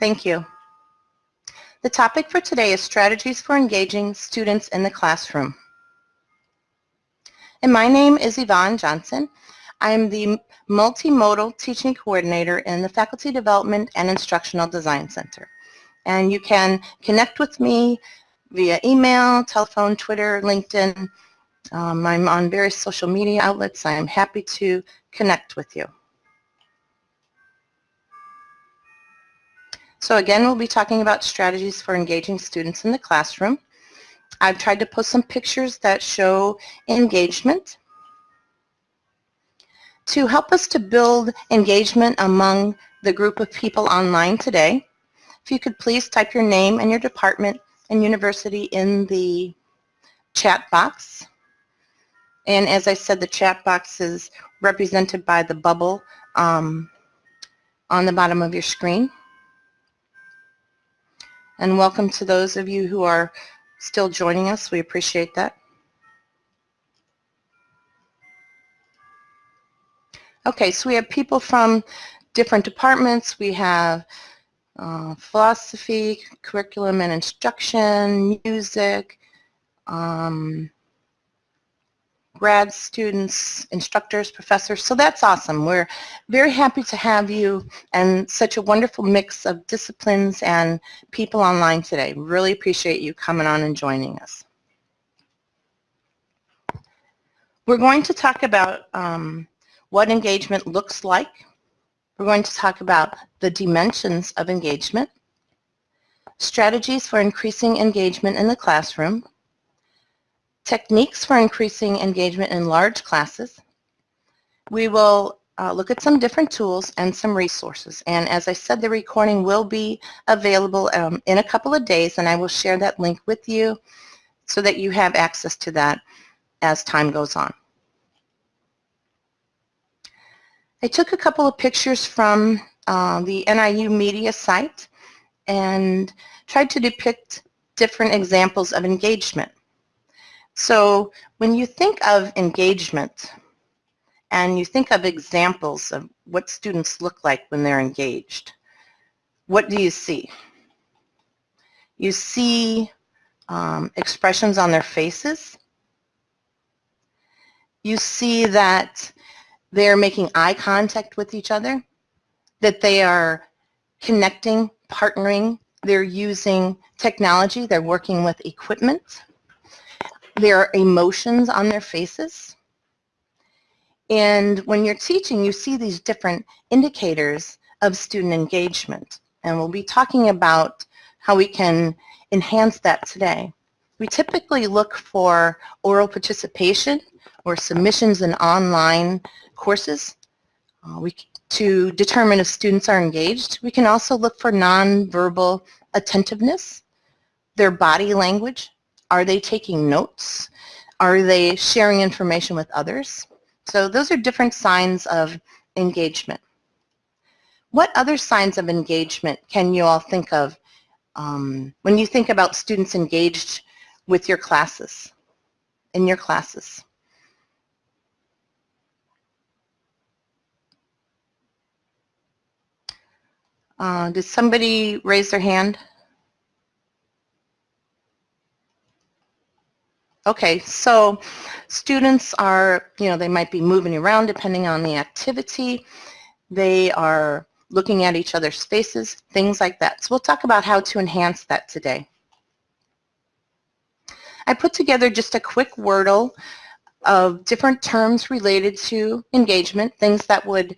Thank you. The topic for today is strategies for engaging students in the classroom. And my name is Yvonne Johnson. I'm the multimodal teaching coordinator in the Faculty Development and Instructional Design Center. And you can connect with me via email, telephone, Twitter, LinkedIn. Um, I'm on various social media outlets. I am happy to connect with you. So again, we'll be talking about strategies for engaging students in the classroom. I've tried to post some pictures that show engagement. To help us to build engagement among the group of people online today, if you could please type your name and your department and university in the chat box. And as I said, the chat box is represented by the bubble um, on the bottom of your screen. And welcome to those of you who are still joining us. We appreciate that. Okay, so we have people from different departments. We have uh, philosophy, curriculum and instruction, music, um, grad students, instructors, professors. So that's awesome. We're very happy to have you and such a wonderful mix of disciplines and people online today. Really appreciate you coming on and joining us. We're going to talk about um, what engagement looks like. We're going to talk about the dimensions of engagement, strategies for increasing engagement in the classroom, techniques for increasing engagement in large classes. We will uh, look at some different tools and some resources. And as I said, the recording will be available um, in a couple of days, and I will share that link with you so that you have access to that as time goes on. I took a couple of pictures from uh, the NIU media site and tried to depict different examples of engagement. So when you think of engagement and you think of examples of what students look like when they're engaged, what do you see? You see um, expressions on their faces. You see that they're making eye contact with each other, that they are connecting, partnering, they're using technology, they're working with equipment. There are emotions on their faces. And when you're teaching, you see these different indicators of student engagement. And we'll be talking about how we can enhance that today. We typically look for oral participation or submissions in online courses uh, we, to determine if students are engaged. We can also look for nonverbal attentiveness, their body language, are they taking notes? Are they sharing information with others? So those are different signs of engagement. What other signs of engagement can you all think of um, when you think about students engaged with your classes, in your classes? Uh, did somebody raise their hand? Okay, so students are, you know, they might be moving around depending on the activity. They are looking at each other's faces, things like that. So we'll talk about how to enhance that today. I put together just a quick Wordle of different terms related to engagement, things that would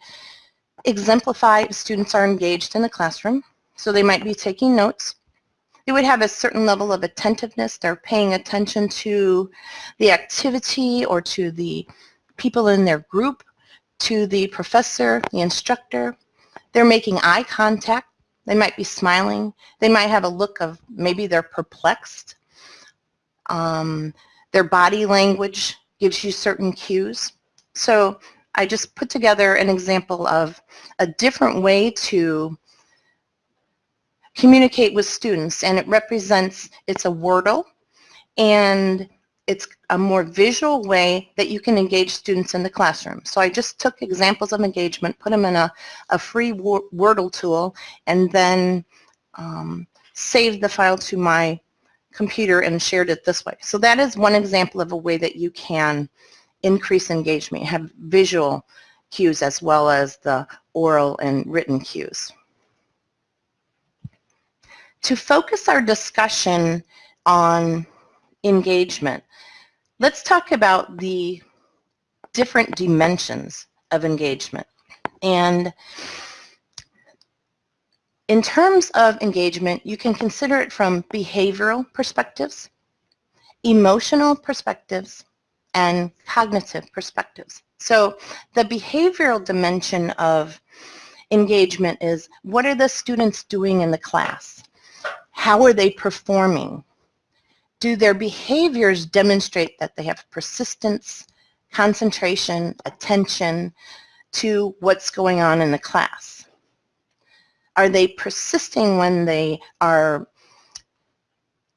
exemplify if students are engaged in the classroom. So they might be taking notes. They would have a certain level of attentiveness. They're paying attention to the activity or to the people in their group, to the professor, the instructor. They're making eye contact. They might be smiling. They might have a look of maybe they're perplexed. Um, their body language gives you certain cues. So I just put together an example of a different way to communicate with students and it represents, it's a Wordle and it's a more visual way that you can engage students in the classroom. So I just took examples of engagement, put them in a, a free Wordle tool, and then um, saved the file to my computer and shared it this way. So that is one example of a way that you can increase engagement, have visual cues as well as the oral and written cues. To focus our discussion on engagement, let's talk about the different dimensions of engagement. And in terms of engagement, you can consider it from behavioral perspectives, emotional perspectives, and cognitive perspectives. So the behavioral dimension of engagement is what are the students doing in the class? How are they performing? Do their behaviors demonstrate that they have persistence, concentration, attention to what's going on in the class? Are they persisting when they are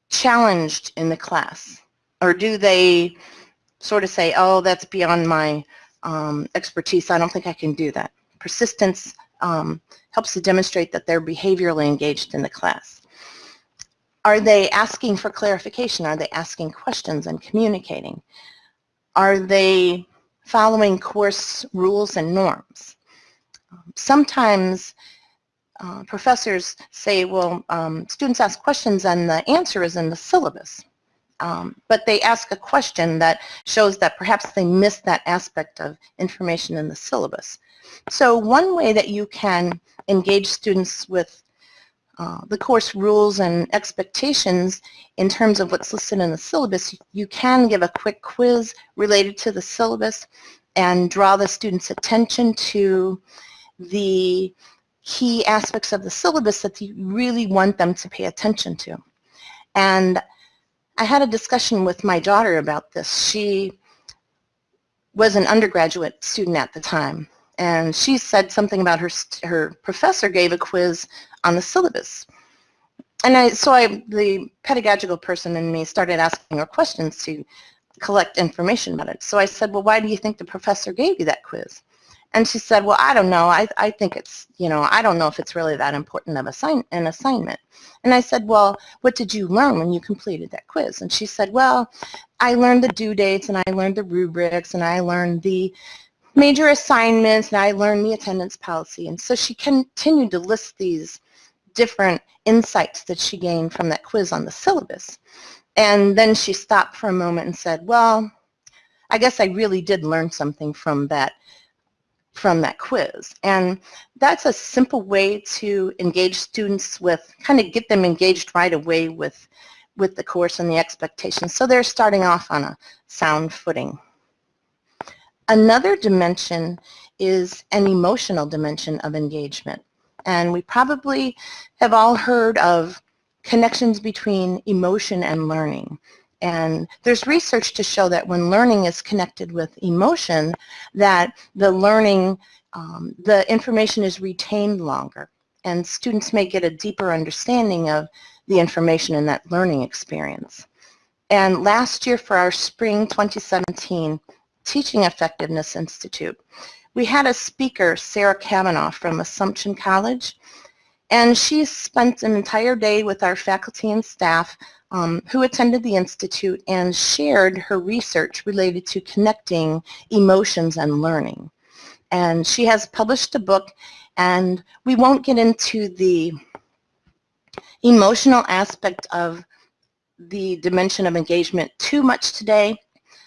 challenged in the class? Or do they sort of say, oh, that's beyond my um, expertise, I don't think I can do that. Persistence um, helps to demonstrate that they're behaviorally engaged in the class. Are they asking for clarification? Are they asking questions and communicating? Are they following course rules and norms? Sometimes uh, professors say, well, um, students ask questions and the answer is in the syllabus. Um, but they ask a question that shows that perhaps they missed that aspect of information in the syllabus. So one way that you can engage students with uh, the course rules and expectations in terms of what's listed in the syllabus, you can give a quick quiz related to the syllabus and draw the student's attention to the key aspects of the syllabus that you really want them to pay attention to. And I had a discussion with my daughter about this. She was an undergraduate student at the time, and she said something about her, her professor gave a quiz on the syllabus. And I, so I, the pedagogical person in me started asking her questions to collect information about it. So I said, well, why do you think the professor gave you that quiz? And she said, well, I don't know. I, I think it's, you know, I don't know if it's really that important of assign, an assignment. And I said, well, what did you learn when you completed that quiz? And she said, well, I learned the due dates and I learned the rubrics and I learned the major assignments and I learned the attendance policy. And so she continued to list these different insights that she gained from that quiz on the syllabus. And then she stopped for a moment and said, well, I guess I really did learn something from that from that quiz. And that's a simple way to engage students with, kind of get them engaged right away with, with the course and the expectations. So they're starting off on a sound footing. Another dimension is an emotional dimension of engagement. And we probably have all heard of connections between emotion and learning. And there's research to show that when learning is connected with emotion, that the learning, um, the information is retained longer. And students may get a deeper understanding of the information in that learning experience. And last year for our spring 2017 Teaching Effectiveness Institute, we had a speaker, Sarah Cavanagh from Assumption College, and she spent an entire day with our faculty and staff um, who attended the Institute and shared her research related to connecting emotions and learning. And she has published a book and we won't get into the emotional aspect of the dimension of engagement too much today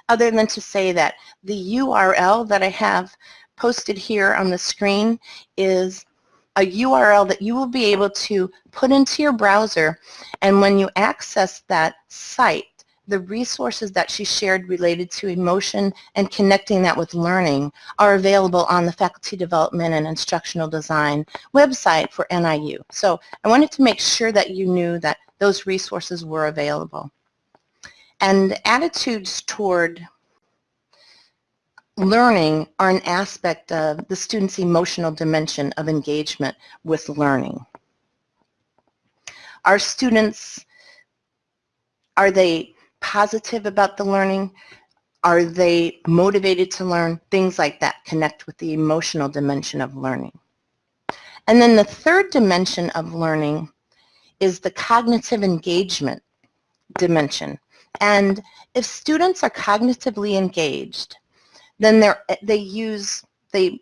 other than to say that the URL that I have posted here on the screen is a URL that you will be able to put into your browser and when you access that site the resources that she shared related to emotion and connecting that with learning are available on the Faculty Development and Instructional Design website for NIU. So I wanted to make sure that you knew that those resources were available. And attitudes toward learning are an aspect of the student's emotional dimension of engagement with learning. Our students, are they positive about the learning? Are they motivated to learn? Things like that connect with the emotional dimension of learning. And then the third dimension of learning is the cognitive engagement dimension. And if students are cognitively engaged, then they use, they,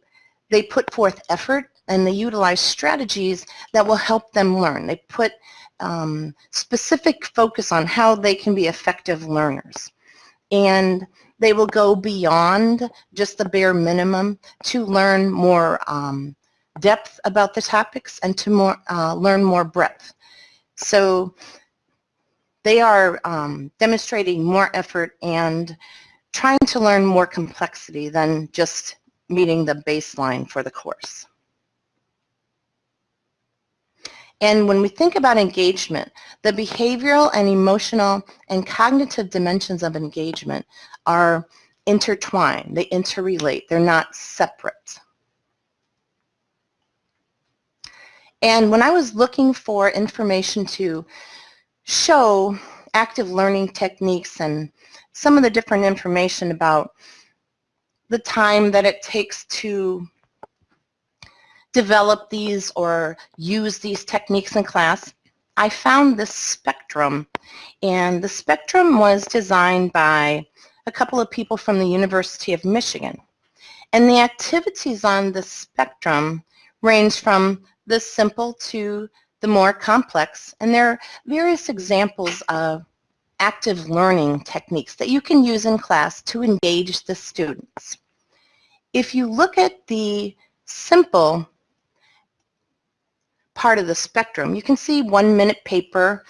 they put forth effort and they utilize strategies that will help them learn. They put um, specific focus on how they can be effective learners. And they will go beyond just the bare minimum to learn more um, depth about the topics and to more, uh, learn more breadth. So they are um, demonstrating more effort and trying to learn more complexity than just meeting the baseline for the course. And when we think about engagement, the behavioral and emotional and cognitive dimensions of engagement are intertwined. They interrelate. They're not separate. And when I was looking for information to show active learning techniques and some of the different information about the time that it takes to develop these or use these techniques in class, I found this spectrum. And the spectrum was designed by a couple of people from the University of Michigan. And the activities on the spectrum range from the simple to the more complex. And there are various examples of active learning techniques that you can use in class to engage the students. If you look at the simple part of the spectrum. You can see one minute paper.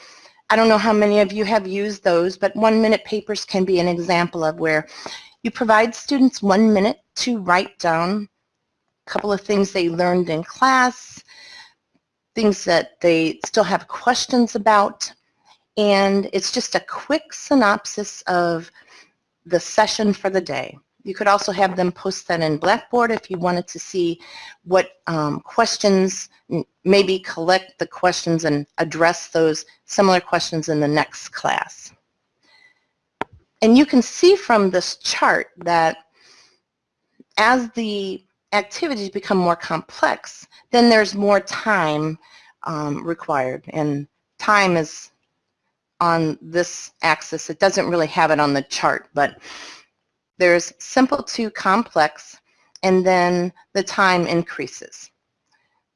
I don't know how many of you have used those, but one minute papers can be an example of where you provide students one minute to write down a couple of things they learned in class, things that they still have questions about, and it's just a quick synopsis of the session for the day. You could also have them post that in Blackboard if you wanted to see what um, questions, maybe collect the questions and address those similar questions in the next class. And you can see from this chart that as the activities become more complex, then there's more time um, required. And time is on this axis. It doesn't really have it on the chart, but there's simple to complex, and then the time increases.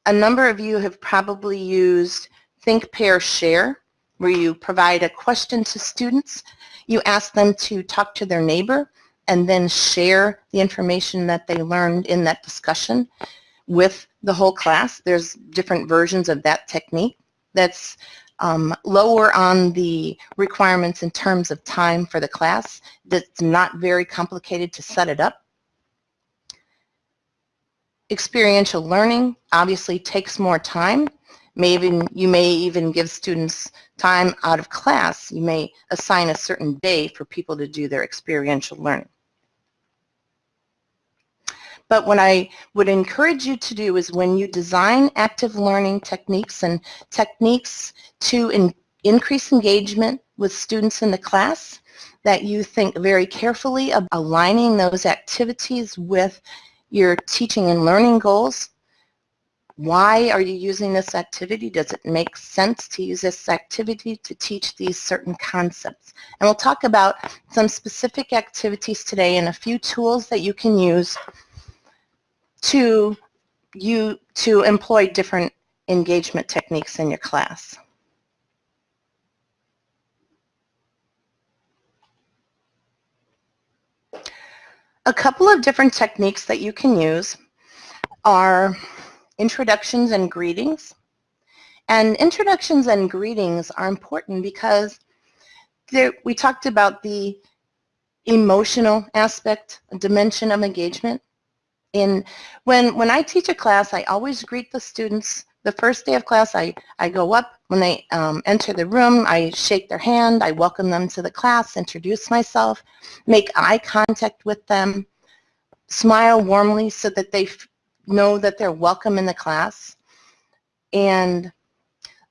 A number of you have probably used Think, Pair, Share, where you provide a question to students. You ask them to talk to their neighbor and then share the information that they learned in that discussion with the whole class. There's different versions of that technique that's um, lower on the requirements in terms of time for the class. That's not very complicated to set it up. Experiential learning obviously takes more time. May even, you may even give students time out of class. You may assign a certain day for people to do their experiential learning. But what I would encourage you to do is when you design active learning techniques and techniques to in, increase engagement with students in the class, that you think very carefully of aligning those activities with your teaching and learning goals. Why are you using this activity? Does it make sense to use this activity to teach these certain concepts? And we'll talk about some specific activities today and a few tools that you can use to you to employ different engagement techniques in your class. A couple of different techniques that you can use are introductions and greetings. And introductions and greetings are important because we talked about the emotional aspect, a dimension of engagement. And when, when I teach a class, I always greet the students. The first day of class, I, I go up. When they um, enter the room, I shake their hand. I welcome them to the class, introduce myself, make eye contact with them, smile warmly so that they know that they're welcome in the class. And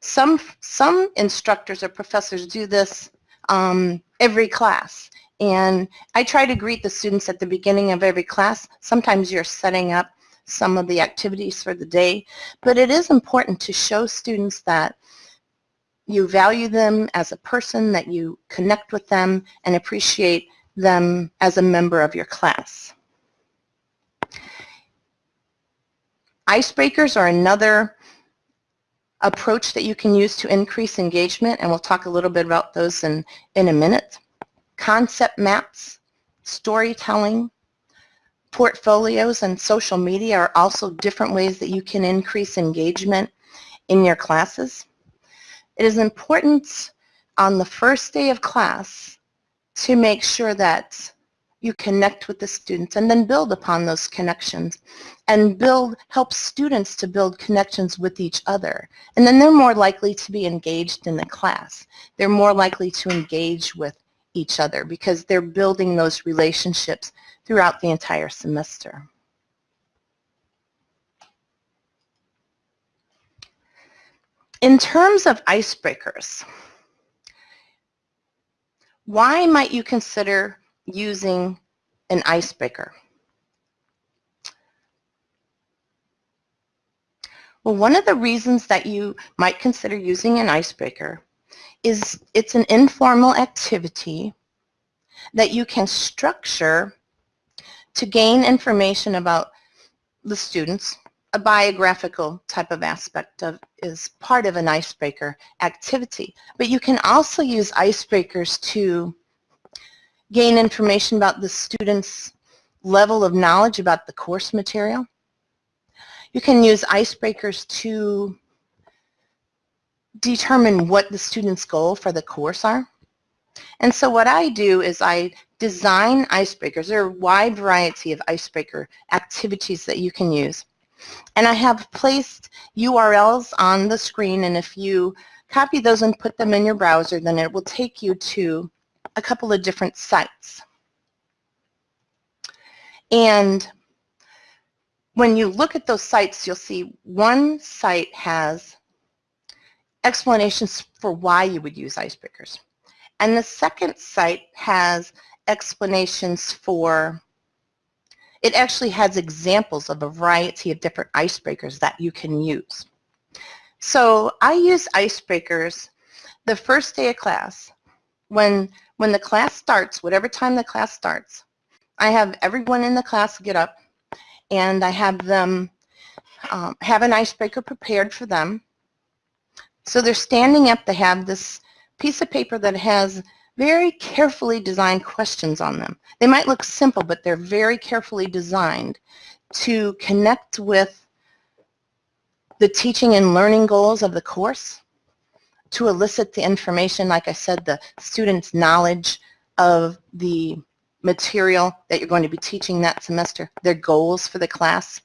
some, some instructors or professors do this um, every class. And I try to greet the students at the beginning of every class. Sometimes you're setting up some of the activities for the day, but it is important to show students that you value them as a person, that you connect with them and appreciate them as a member of your class. Icebreakers are another approach that you can use to increase engagement, and we'll talk a little bit about those in, in a minute. Concept maps, storytelling, portfolios, and social media are also different ways that you can increase engagement in your classes. It is important on the first day of class to make sure that you connect with the students and then build upon those connections and build help students to build connections with each other and then they're more likely to be engaged in the class they're more likely to engage with each other because they're building those relationships throughout the entire semester in terms of icebreakers why might you consider using an icebreaker? Well, one of the reasons that you might consider using an icebreaker is it's an informal activity that you can structure to gain information about the students. A biographical type of aspect of is part of an icebreaker activity. But you can also use icebreakers to gain information about the student's level of knowledge about the course material. You can use icebreakers to determine what the student's goal for the course are. And so what I do is I design icebreakers. There are a wide variety of icebreaker activities that you can use. And I have placed URLs on the screen and if you copy those and put them in your browser then it will take you to a couple of different sites. And when you look at those sites, you'll see one site has explanations for why you would use icebreakers. And the second site has explanations for, it actually has examples of a variety of different icebreakers that you can use. So I use icebreakers the first day of class when when the class starts, whatever time the class starts, I have everyone in the class get up and I have them um, have an icebreaker prepared for them. So they're standing up, they have this piece of paper that has very carefully designed questions on them. They might look simple, but they're very carefully designed to connect with the teaching and learning goals of the course to elicit the information, like I said, the student's knowledge of the material that you're going to be teaching that semester, their goals for the class,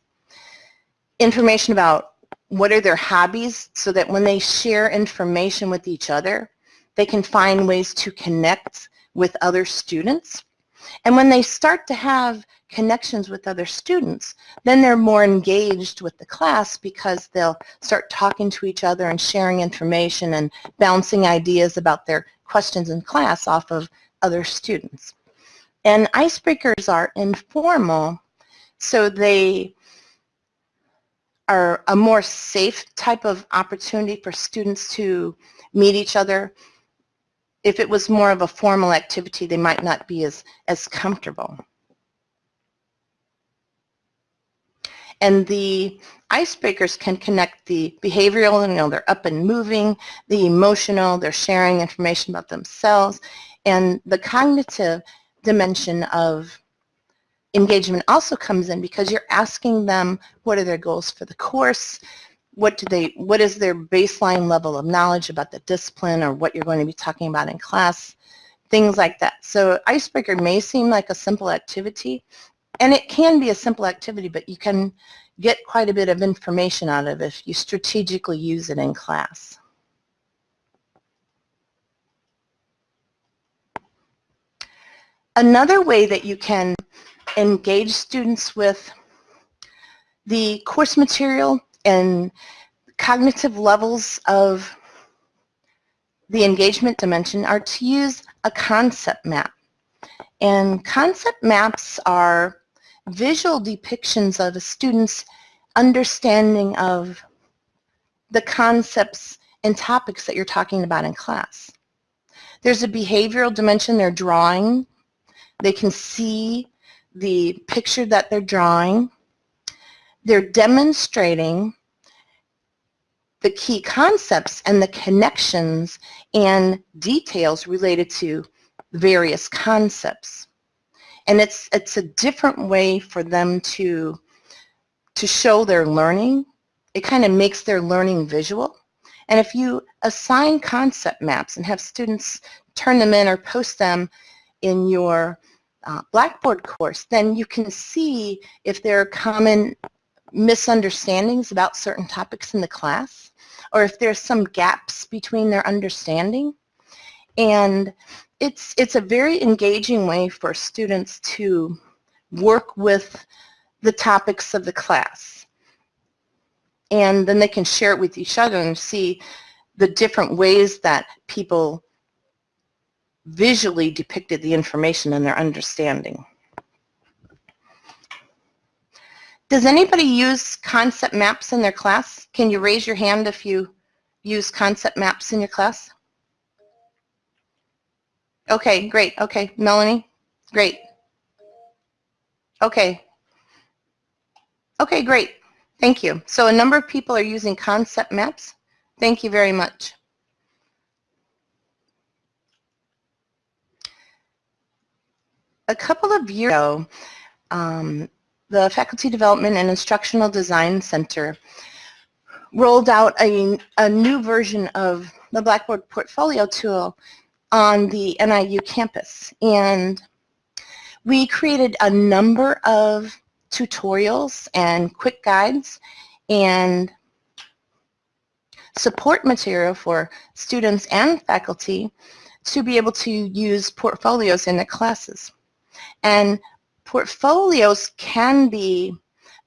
information about what are their hobbies so that when they share information with each other, they can find ways to connect with other students. And when they start to have connections with other students, then they're more engaged with the class because they'll start talking to each other and sharing information and bouncing ideas about their questions in class off of other students. And icebreakers are informal, so they are a more safe type of opportunity for students to meet each other. If it was more of a formal activity, they might not be as, as comfortable. And the icebreakers can connect the behavioral, you know, they're up and moving, the emotional, they're sharing information about themselves, and the cognitive dimension of engagement also comes in because you're asking them what are their goals for the course, what do they, what is their baseline level of knowledge about the discipline or what you're going to be talking about in class, things like that. So icebreaker may seem like a simple activity, and it can be a simple activity, but you can get quite a bit of information out of it if you strategically use it in class. Another way that you can engage students with the course material and cognitive levels of the engagement dimension are to use a concept map. And concept maps are visual depictions of a student's understanding of the concepts and topics that you're talking about in class. There's a behavioral dimension they're drawing. They can see the picture that they're drawing. They're demonstrating the key concepts and the connections and details related to various concepts. And it's, it's a different way for them to, to show their learning. It kind of makes their learning visual. And if you assign concept maps and have students turn them in or post them in your uh, Blackboard course, then you can see if there are common misunderstandings about certain topics in the class or if there's some gaps between their understanding. And it's, it's a very engaging way for students to work with the topics of the class. And then they can share it with each other and see the different ways that people visually depicted the information in their understanding. Does anybody use concept maps in their class? Can you raise your hand if you use concept maps in your class? Okay, great. Okay, Melanie, great. Okay. Okay, great. Thank you. So a number of people are using concept maps. Thank you very much. A couple of years ago, um, the Faculty Development and Instructional Design Center rolled out a, a new version of the Blackboard Portfolio tool on the NIU campus. And we created a number of tutorials and quick guides and support material for students and faculty to be able to use portfolios in their classes. And portfolios can be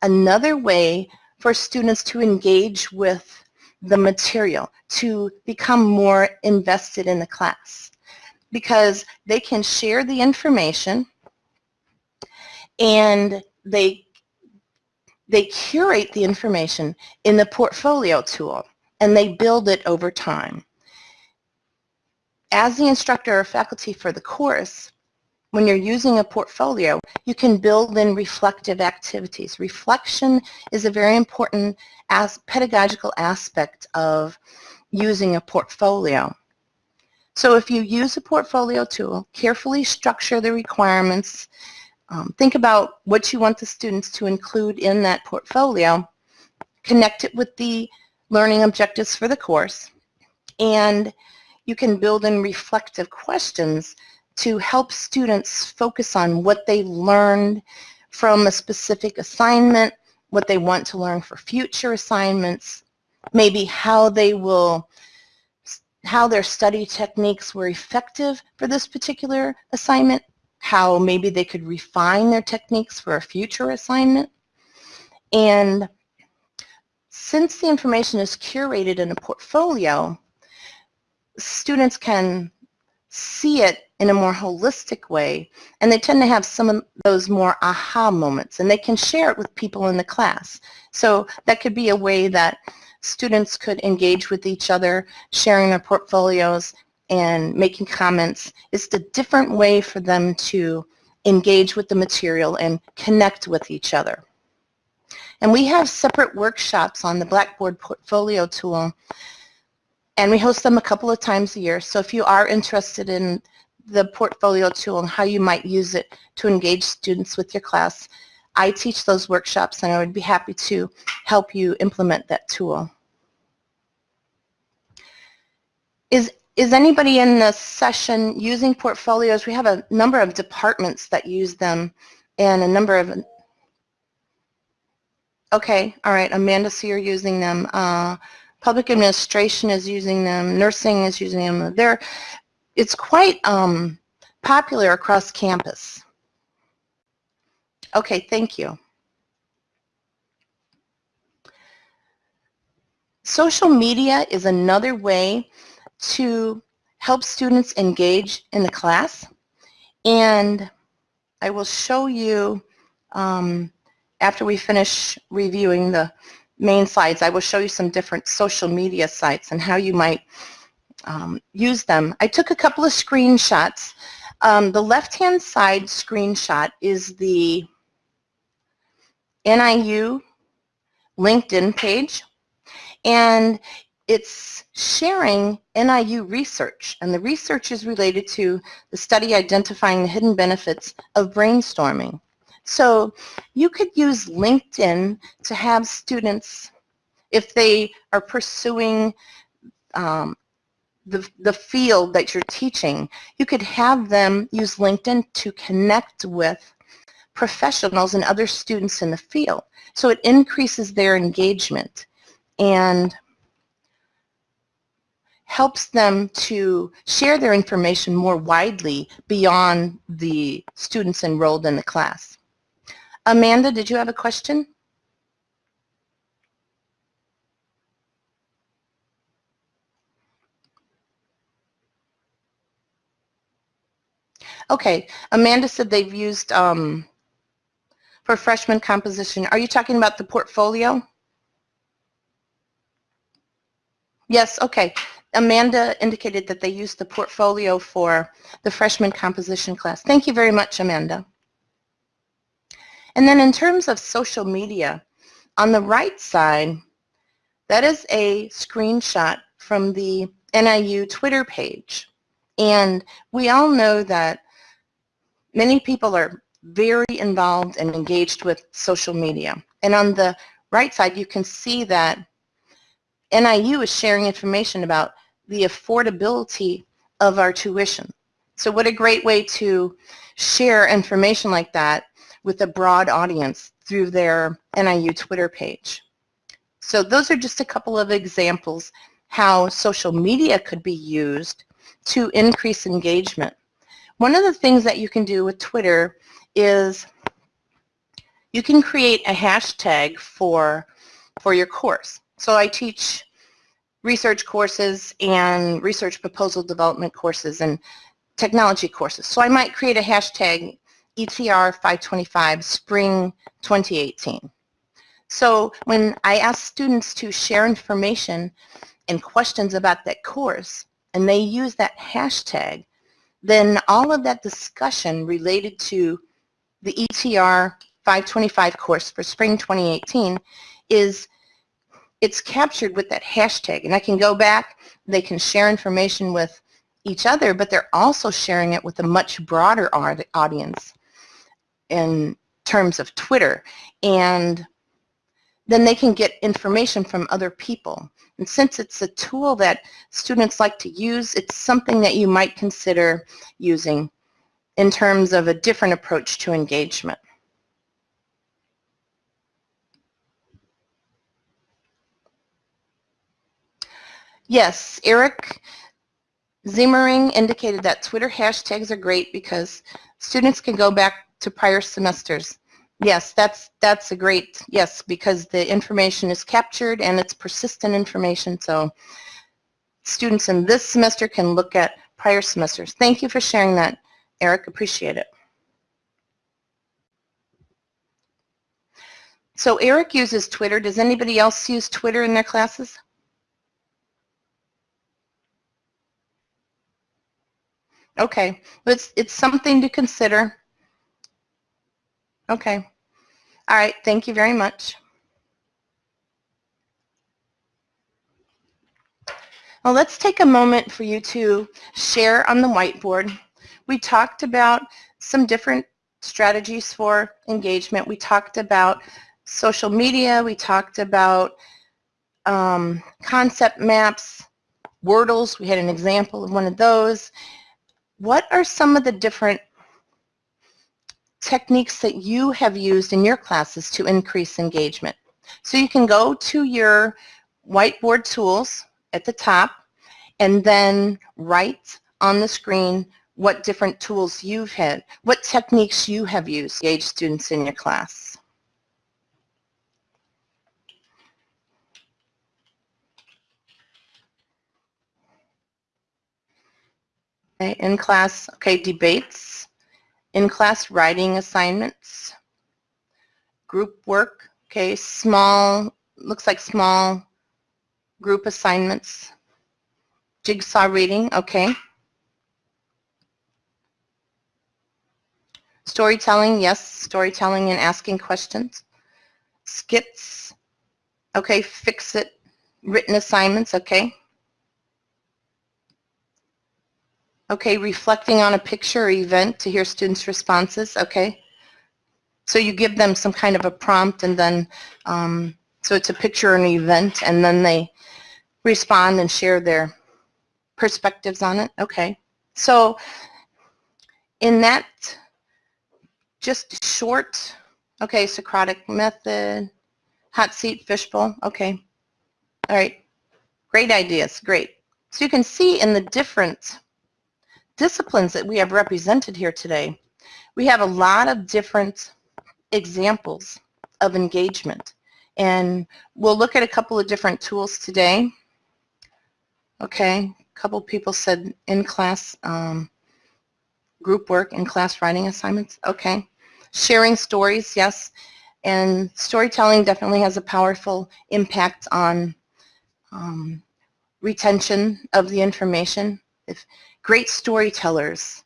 another way for students to engage with the material, to become more invested in the class because they can share the information and they they curate the information in the portfolio tool and they build it over time. As the instructor or faculty for the course, when you're using a portfolio, you can build in reflective activities. Reflection is a very important as pedagogical aspect of using a portfolio. So if you use a portfolio tool, carefully structure the requirements, um, think about what you want the students to include in that portfolio, connect it with the learning objectives for the course, and you can build in reflective questions to help students focus on what they learned from a specific assignment, what they want to learn for future assignments, maybe how they will, how their study techniques were effective for this particular assignment, how maybe they could refine their techniques for a future assignment. And since the information is curated in a portfolio, students can see it in a more holistic way, and they tend to have some of those more aha moments, and they can share it with people in the class. So that could be a way that students could engage with each other, sharing their portfolios and making comments. It's a different way for them to engage with the material and connect with each other. And we have separate workshops on the Blackboard Portfolio tool and we host them a couple of times a year. So if you are interested in the portfolio tool and how you might use it to engage students with your class. I teach those workshops and I would be happy to help you implement that tool. Is, is anybody in the session using portfolios? We have a number of departments that use them and a number of Okay, all right, Amanda, so you're using them. Uh, public administration is using them. Nursing is using them. They're, it's quite um, popular across campus. Okay, thank you. Social media is another way to help students engage in the class. And I will show you um, after we finish reviewing the, main slides, I will show you some different social media sites and how you might um, use them. I took a couple of screenshots. Um, the left-hand side screenshot is the NIU LinkedIn page, and it's sharing NIU research, and the research is related to the study identifying the hidden benefits of brainstorming. So you could use LinkedIn to have students, if they are pursuing um, the, the field that you're teaching, you could have them use LinkedIn to connect with professionals and other students in the field. So it increases their engagement and helps them to share their information more widely beyond the students enrolled in the class. Amanda, did you have a question? Okay, Amanda said they've used um, for freshman composition. Are you talking about the portfolio? Yes, okay. Amanda indicated that they used the portfolio for the freshman composition class. Thank you very much, Amanda. And then in terms of social media, on the right side, that is a screenshot from the NIU Twitter page. And we all know that many people are very involved and engaged with social media. And on the right side, you can see that NIU is sharing information about the affordability of our tuition. So what a great way to share information like that with a broad audience through their NIU Twitter page. So those are just a couple of examples how social media could be used to increase engagement. One of the things that you can do with Twitter is you can create a hashtag for, for your course. So I teach research courses and research proposal development courses and technology courses. So I might create a hashtag ETR 525 Spring 2018. So when I ask students to share information and questions about that course, and they use that hashtag, then all of that discussion related to the ETR 525 course for spring 2018 is it's captured with that hashtag and I can go back they can share information with each other but they're also sharing it with a much broader audience in terms of Twitter and then they can get information from other people. And since it's a tool that students like to use, it's something that you might consider using in terms of a different approach to engagement. Yes, Eric Zimmering indicated that Twitter hashtags are great because students can go back to prior semesters. Yes, that's that's a great yes because the information is captured and it's persistent information. So students in this semester can look at prior semesters. Thank you for sharing that, Eric. Appreciate it. So Eric uses Twitter. Does anybody else use Twitter in their classes? Okay, it's, it's something to consider. Okay. All right. Thank you very much. Well, let's take a moment for you to share on the whiteboard. We talked about some different strategies for engagement. We talked about social media. We talked about um, concept maps, Wordles. We had an example of one of those. What are some of the different techniques that you have used in your classes to increase engagement. So you can go to your whiteboard tools at the top and then write on the screen what different tools you've had, what techniques you have used to engage students in your class. Okay, in class, okay, debates in-class writing assignments, group work, okay, small looks like small group assignments. Jigsaw reading, okay. Storytelling, yes, storytelling and asking questions. Skits, okay, fix it. Written assignments, okay. Okay, reflecting on a picture or event to hear students' responses, okay. So you give them some kind of a prompt and then, um, so it's a picture or an event and then they respond and share their perspectives on it, okay. So in that just short, okay, Socratic method, hot seat, fishbowl, okay. All right, great ideas, great. So you can see in the different disciplines that we have represented here today, we have a lot of different examples of engagement. And we'll look at a couple of different tools today. Okay, a couple people said in-class um, group work, in-class writing assignments. Okay. Sharing stories, yes. And storytelling definitely has a powerful impact on um, retention of the information. If great storytellers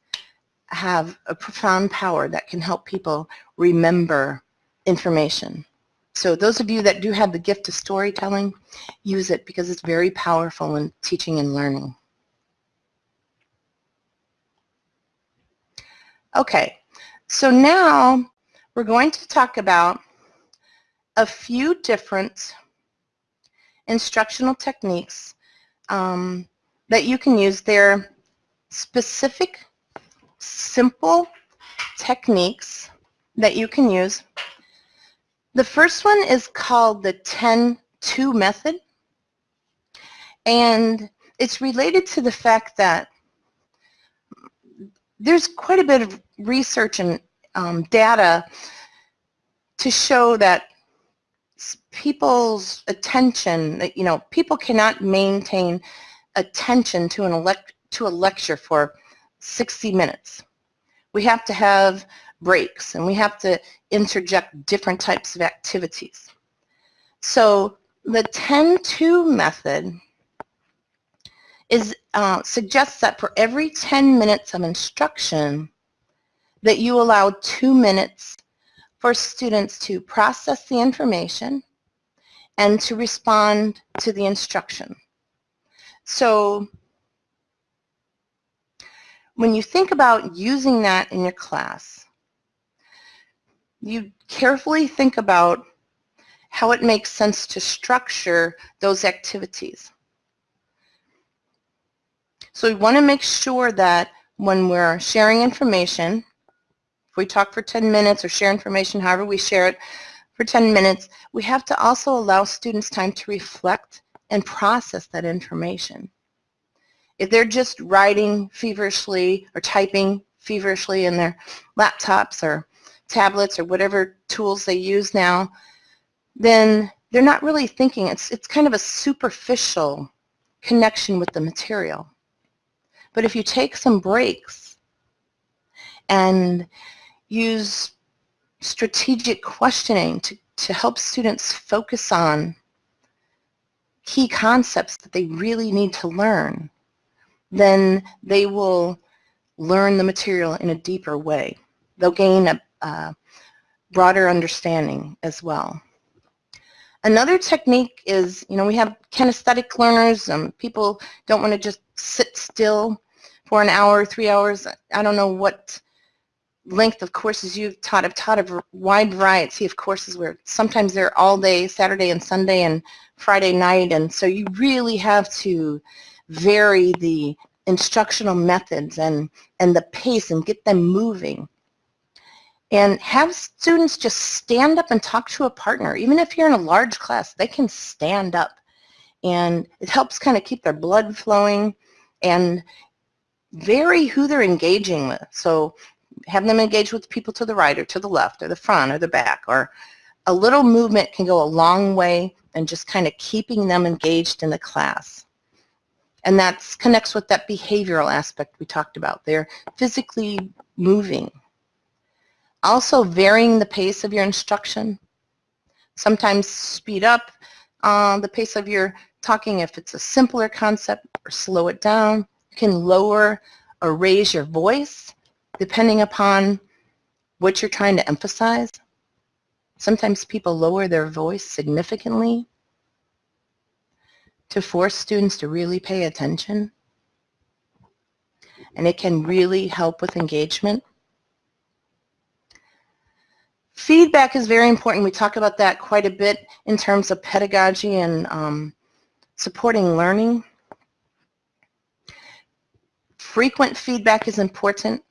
have a profound power that can help people remember information. So those of you that do have the gift of storytelling, use it because it's very powerful in teaching and learning. Okay, so now we're going to talk about a few different instructional techniques um, that you can use. They're specific, simple techniques that you can use. The first one is called the 10-2 method. And it's related to the fact that there's quite a bit of research and um, data to show that people's attention, that, you know, people cannot maintain attention to an elect to a lecture for 60 minutes. We have to have breaks and we have to interject different types of activities. So the 10-2 method is, uh, suggests that for every 10 minutes of instruction that you allow two minutes for students to process the information and to respond to the instruction. So when you think about using that in your class, you carefully think about how it makes sense to structure those activities. So we want to make sure that when we're sharing information, if we talk for 10 minutes or share information, however we share it for 10 minutes, we have to also allow students time to reflect and process that information. If they're just writing feverishly or typing feverishly in their laptops or tablets or whatever tools they use now, then they're not really thinking. It's, it's kind of a superficial connection with the material. But if you take some breaks and use strategic questioning to, to help students focus on key concepts that they really need to learn, then they will learn the material in a deeper way. They'll gain a, a broader understanding as well. Another technique is, you know, we have kinesthetic learners. Um, people don't want to just sit still for an hour, three hours. I don't know what length of courses you've taught. I've taught a wide variety of courses where sometimes they're all day, Saturday and Sunday and Friday night, and so you really have to vary the instructional methods and, and the pace and get them moving. And have students just stand up and talk to a partner. Even if you're in a large class, they can stand up. And it helps kind of keep their blood flowing and vary who they're engaging with. So have them engage with people to the right or to the left or the front or the back or a little movement can go a long way and just kind of keeping them engaged in the class. And that connects with that behavioral aspect we talked about. They're physically moving. Also varying the pace of your instruction. Sometimes speed up, uh, the pace of your talking if it's a simpler concept or slow it down. You can lower or raise your voice depending upon what you're trying to emphasize. Sometimes people lower their voice significantly to force students to really pay attention. And it can really help with engagement. Feedback is very important. We talk about that quite a bit in terms of pedagogy and um, supporting learning. Frequent feedback is important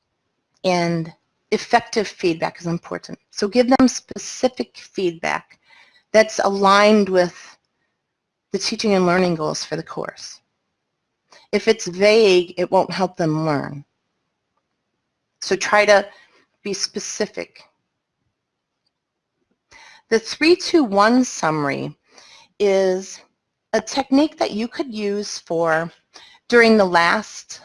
and effective feedback is important. So give them specific feedback that's aligned with the teaching and learning goals for the course. If it's vague, it won't help them learn. So try to be specific. The 321 summary is a technique that you could use for during the last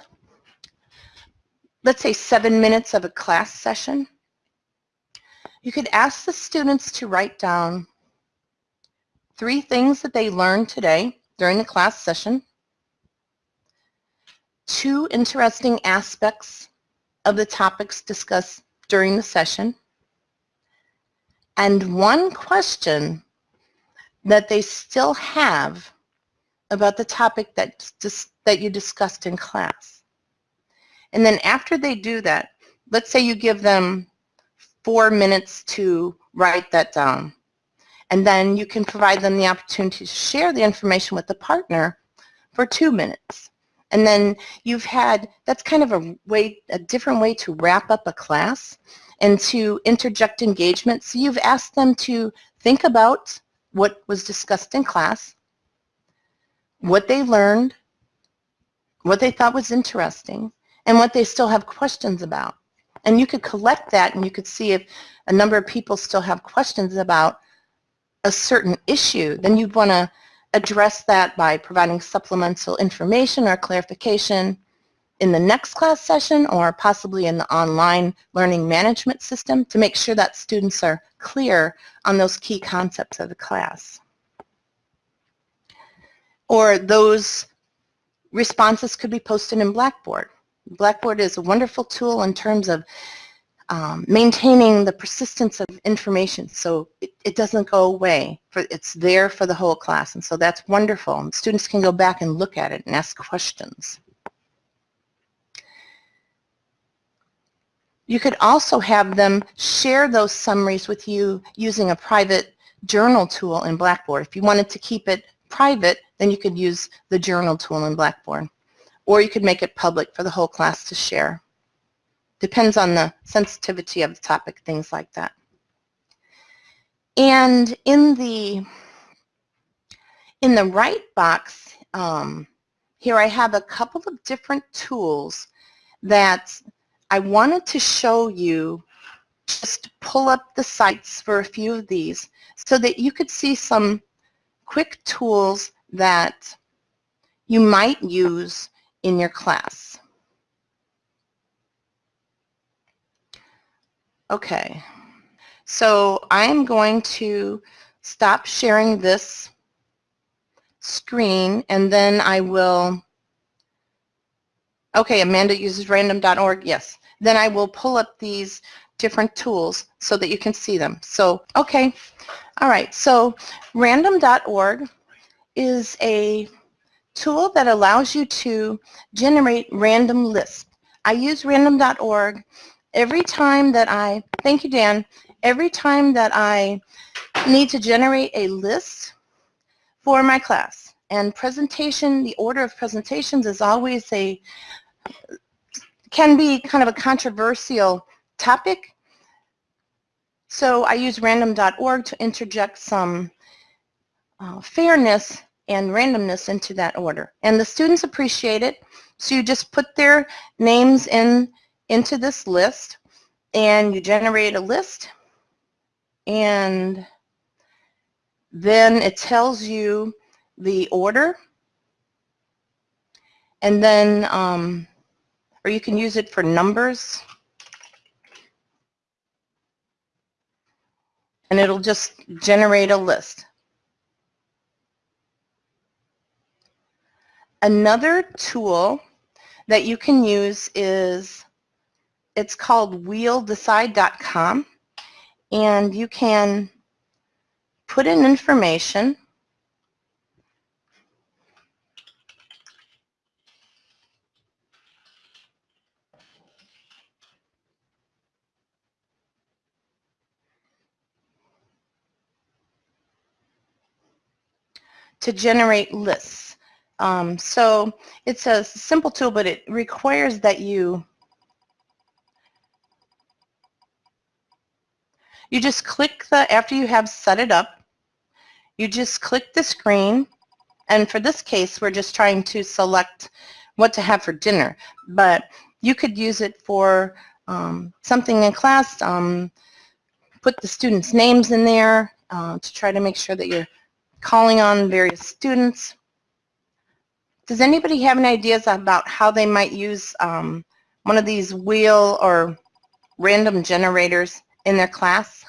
let's say seven minutes of a class session, you could ask the students to write down three things that they learned today during the class session, two interesting aspects of the topics discussed during the session, and one question that they still have about the topic that, that you discussed in class. And then after they do that, let's say you give them four minutes to write that down. And then you can provide them the opportunity to share the information with the partner for two minutes. And then you've had, that's kind of a way, a different way to wrap up a class and to interject engagement. So you've asked them to think about what was discussed in class, what they learned, what they thought was interesting, and what they still have questions about. And you could collect that and you could see if a number of people still have questions about a certain issue, then you'd want to address that by providing supplemental information or clarification in the next class session or possibly in the online learning management system to make sure that students are clear on those key concepts of the class. Or those responses could be posted in Blackboard. Blackboard is a wonderful tool in terms of um, maintaining the persistence of information so it, it, doesn't go away. For, it's there for the whole class and so that's wonderful. And students can go back and look at it and ask questions. You could also have them share those summaries with you using a private journal tool in Blackboard. If you wanted to keep it private, then you could use the journal tool in Blackboard or you could make it public for the whole class to share. Depends on the sensitivity of the topic, things like that. And in the in the right box, um, here I have a couple of different tools that I wanted to show you just pull up the sites for a few of these so that you could see some quick tools that you might use in your class. Okay, so I'm going to stop sharing this screen and then I will, okay, Amanda uses random.org, yes. Then I will pull up these different tools so that you can see them. So, okay, all right, so random.org is a tool that allows you to generate random lists. I use random.org every time that I, thank you Dan, every time that I need to generate a list for my class. And presentation, the order of presentations is always a, can be kind of a controversial topic. So I use random.org to interject some uh, fairness and randomness into that order. And the students appreciate it. So you just put their names in into this list and you generate a list and then it tells you the order and then um, or you can use it for numbers and it'll just generate a list. Another tool that you can use is, it's called wheeldecide.com and you can put in information to generate lists. Um, so it's a simple tool, but it requires that you you just click the, after you have set it up, you just click the screen, and for this case, we're just trying to select what to have for dinner, but you could use it for um, something in class, um, put the students' names in there uh, to try to make sure that you're calling on various students. Does anybody have any ideas about how they might use um, one of these wheel or random generators in their class?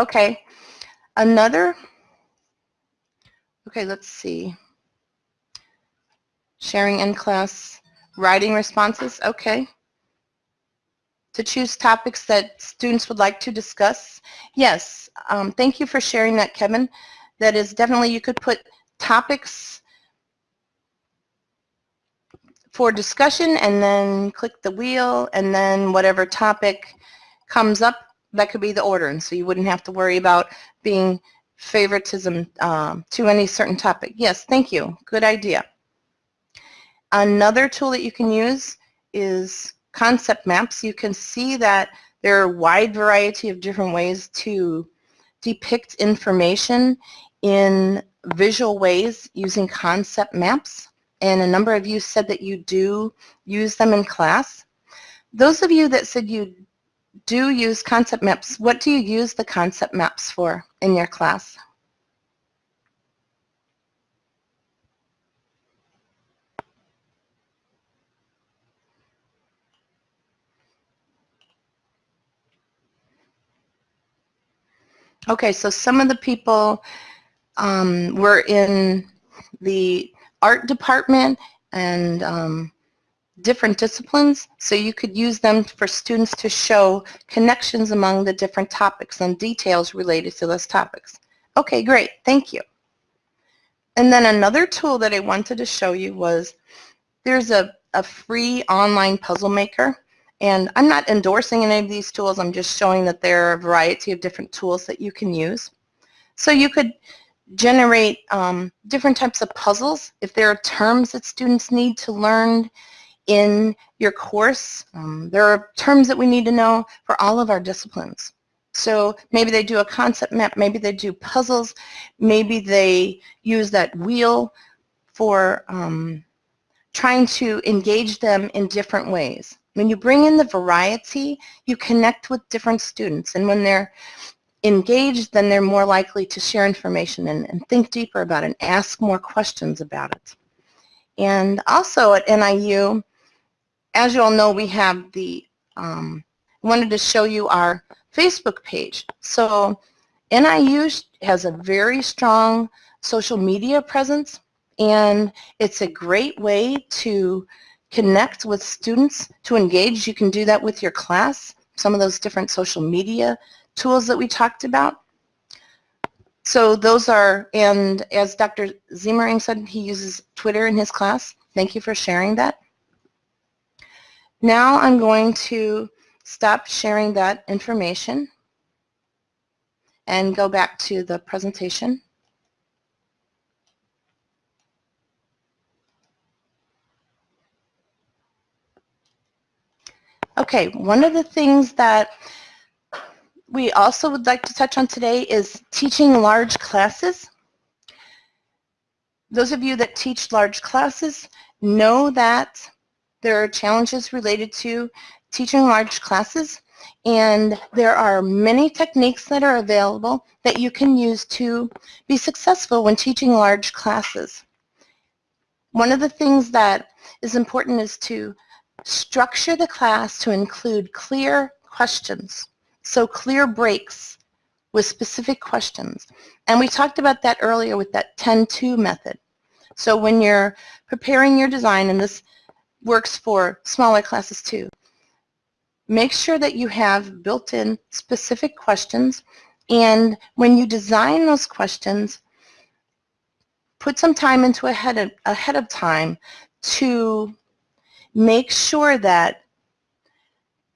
Okay, another, okay, let's see. Sharing in class Writing responses, okay. To choose topics that students would like to discuss. Yes, um, thank you for sharing that, Kevin. That is definitely, you could put topics for discussion and then click the wheel and then whatever topic comes up, that could be the order. And so you wouldn't have to worry about being favoritism um, to any certain topic. Yes, thank you. Good idea. Another tool that you can use is concept maps. You can see that there are a wide variety of different ways to depict information in visual ways using concept maps. And a number of you said that you do use them in class. Those of you that said you do use concept maps, what do you use the concept maps for in your class? Okay, so some of the people um, were in the art department and um, different disciplines, so you could use them for students to show connections among the different topics and details related to those topics. Okay, great, thank you. And then another tool that I wanted to show you was there's a, a free online puzzle maker and I'm not endorsing any of these tools. I'm just showing that there are a variety of different tools that you can use. So you could generate um, different types of puzzles. If there are terms that students need to learn in your course, um, there are terms that we need to know for all of our disciplines. So maybe they do a concept map, maybe they do puzzles, maybe they use that wheel for um, trying to engage them in different ways. When you bring in the variety, you connect with different students. And when they're engaged, then they're more likely to share information and, and think deeper about it and ask more questions about it. And also at NIU, as you all know, we have the, um, wanted to show you our Facebook page. So NIU has a very strong social media presence and it's a great way to connect with students to engage. You can do that with your class, some of those different social media tools that we talked about. So those are, and as Dr. Ziemering said, he uses Twitter in his class. Thank you for sharing that. Now I'm going to stop sharing that information and go back to the presentation. Okay, one of the things that we also would like to touch on today is teaching large classes. Those of you that teach large classes know that there are challenges related to teaching large classes and there are many techniques that are available that you can use to be successful when teaching large classes. One of the things that is important is to Structure the class to include clear questions. So clear breaks with specific questions. And we talked about that earlier with that 10-2 method. So when you're preparing your design, and this works for smaller classes too, make sure that you have built-in specific questions and when you design those questions, put some time into ahead of, ahead of time to make sure that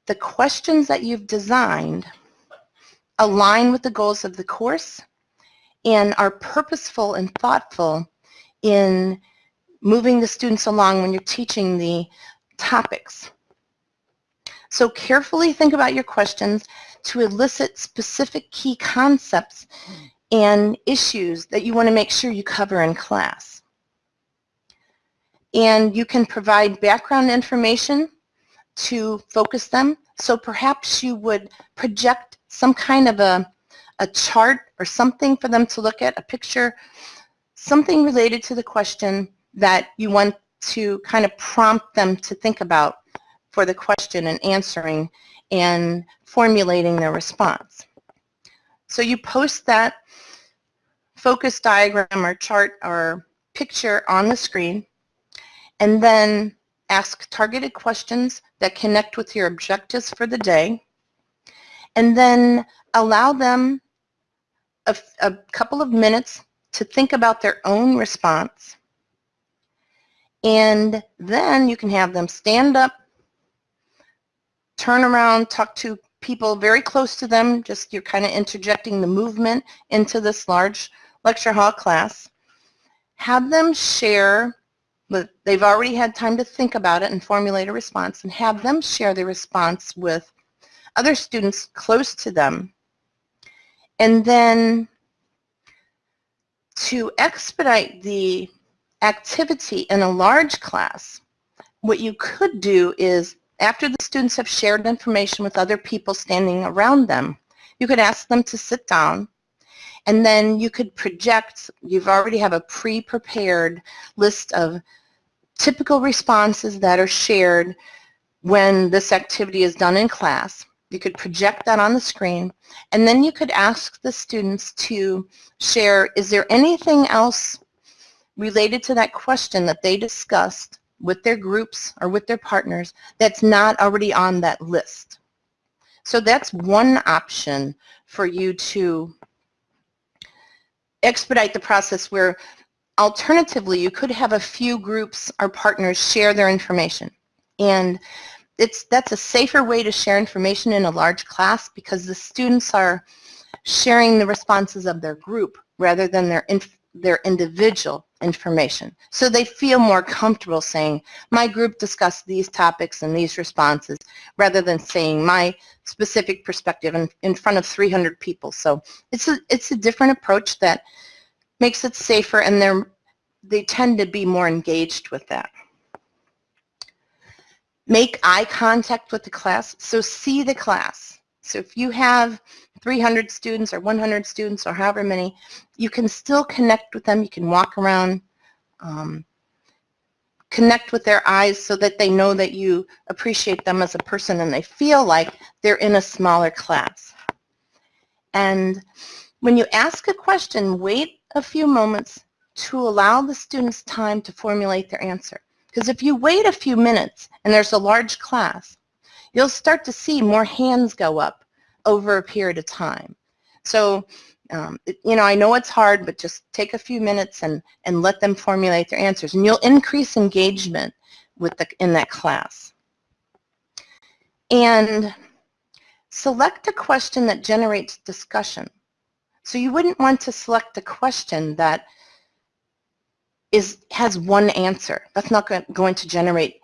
the questions that you've designed align with the goals of the course and are purposeful and thoughtful in moving the students along when you're teaching the topics. So carefully think about your questions to elicit specific key concepts and issues that you want to make sure you cover in class. And you can provide background information to focus them. So perhaps you would project some kind of a, a chart or something for them to look at, a picture, something related to the question that you want to kind of prompt them to think about for the question and answering and formulating their response. So you post that focus diagram or chart or picture on the screen and then ask targeted questions that connect with your objectives for the day and then allow them a, a couple of minutes to think about their own response and then you can have them stand up turn around, talk to people very close to them, just you're kind of interjecting the movement into this large lecture hall class. Have them share, but they've already had time to think about it and formulate a response, and have them share their response with other students close to them. And then to expedite the activity in a large class, what you could do is after the students have shared information with other people standing around them, you could ask them to sit down and then you could project, you've already have a pre-prepared list of typical responses that are shared when this activity is done in class. You could project that on the screen and then you could ask the students to share, is there anything else related to that question that they discussed with their groups or with their partners that's not already on that list. So that's one option for you to expedite the process where alternatively you could have a few groups or partners share their information. And it's that's a safer way to share information in a large class because the students are sharing the responses of their group rather than their their individual information. So they feel more comfortable saying, my group discussed these topics and these responses, rather than saying my specific perspective in, in front of 300 people. So it's a, it's a different approach that makes it safer and they're, they tend to be more engaged with that. Make eye contact with the class, so see the class. So if you have 300 students or 100 students or however many, you can still connect with them. You can walk around, um, connect with their eyes so that they know that you appreciate them as a person and they feel like they're in a smaller class. And when you ask a question, wait a few moments to allow the students time to formulate their answer. Because if you wait a few minutes and there's a large class, you'll start to see more hands go up over a period of time. So um, you know, I know it's hard, but just take a few minutes and, and let them formulate their answers, and you'll increase engagement with the, in that class. And select a question that generates discussion. So you wouldn't want to select a question that is has one answer. That's not going to generate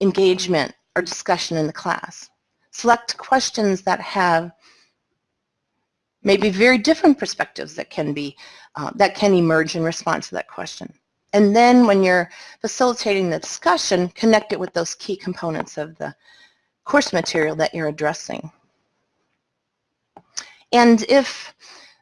engagement or discussion in the class. Select questions that have maybe very different perspectives that can be uh, that can emerge in response to that question. And then when you're facilitating the discussion, connect it with those key components of the course material that you're addressing. And if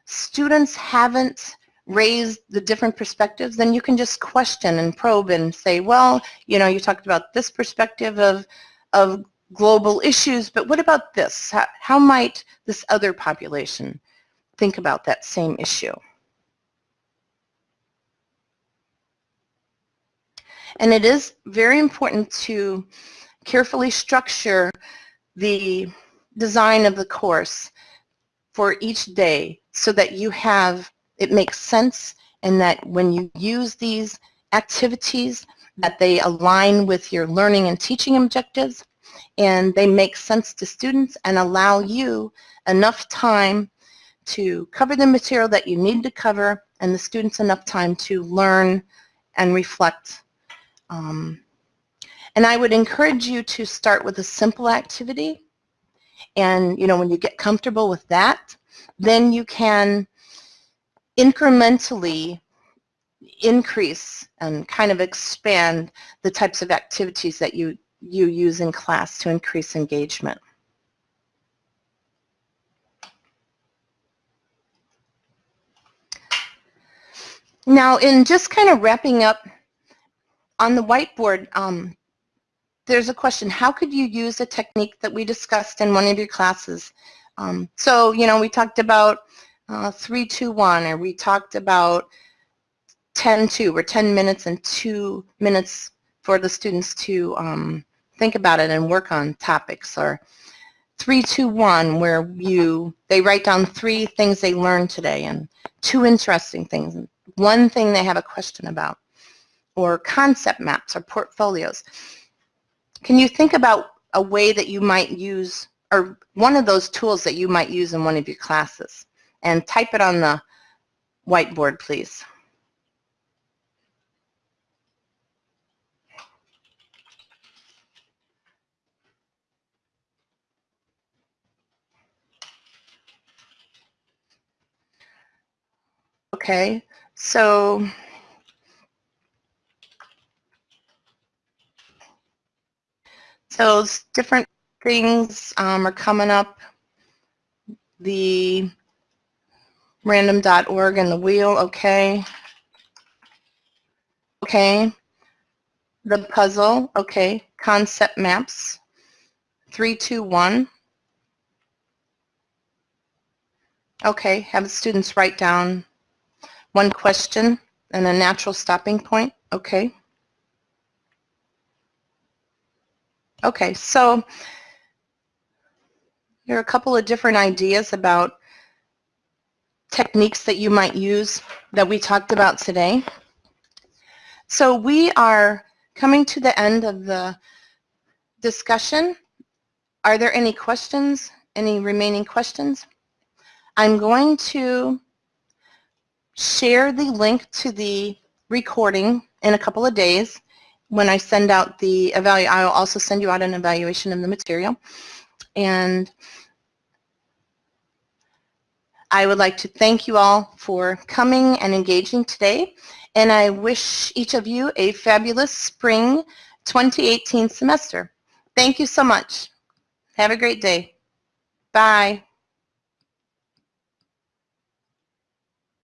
students haven't raised the different perspectives, then you can just question and probe and say, well, you know, you talked about this perspective of, of global issues, but what about this? How, how might this other population think about that same issue? And it is very important to carefully structure the design of the course for each day so that you have, it makes sense and that when you use these activities that they align with your learning and teaching objectives and they make sense to students and allow you enough time to cover the material that you need to cover and the students enough time to learn and reflect. Um, and I would encourage you to start with a simple activity and you know when you get comfortable with that then you can incrementally increase and kind of expand the types of activities that you, you use in class to increase engagement. Now, in just kind of wrapping up on the whiteboard, um, there's a question, how could you use a technique that we discussed in one of your classes? Um, so, you know, we talked about uh, 321 or we talked about 10-2 or 10 minutes and 2 minutes for the students to um, think about it and work on topics or 321 where you they write down three things they learned today and two interesting things one thing they have a question about or concept maps or portfolios. Can you think about a way that you might use or one of those tools that you might use in one of your classes and type it on the whiteboard please. Okay, so so different things um, are coming up. The random.org and the wheel, okay. Okay. The puzzle, okay. Concept maps, 321. Okay, have the students write down one question and a natural stopping point, okay. Okay, so there are a couple of different ideas about techniques that you might use that we talked about today. So we are coming to the end of the discussion. Are there any questions, any remaining questions? I'm going to share the link to the recording in a couple of days when I send out the evaluation. I'll also send you out an evaluation of the material. And I would like to thank you all for coming and engaging today. And I wish each of you a fabulous spring 2018 semester. Thank you so much. Have a great day. Bye.